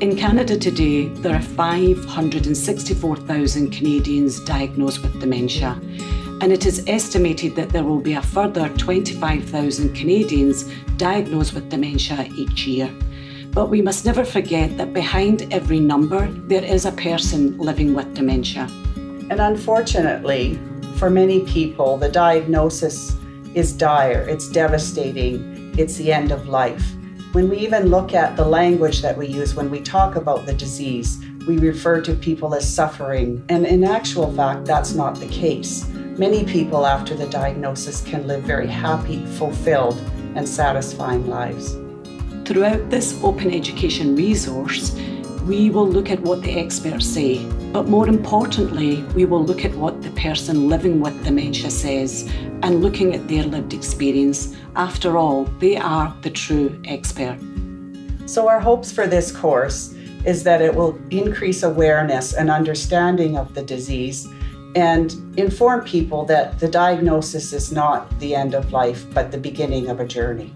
In Canada today, there are 564,000 Canadians diagnosed with dementia, and it is estimated that there will be a further 25,000 Canadians diagnosed with dementia each year. But we must never forget that behind every number, there is a person living with dementia. And unfortunately, for many people, the diagnosis is dire, it's devastating, it's the end of life. When we even look at the language that we use when we talk about the disease, we refer to people as suffering, and in actual fact, that's not the case. Many people after the diagnosis can live very happy, fulfilled, and satisfying lives. Throughout this open education resource, we will look at what the experts say, but more importantly, we will look at what the person living with dementia says and looking at their lived experience. After all, they are the true expert. So our hopes for this course is that it will increase awareness and understanding of the disease and inform people that the diagnosis is not the end of life, but the beginning of a journey.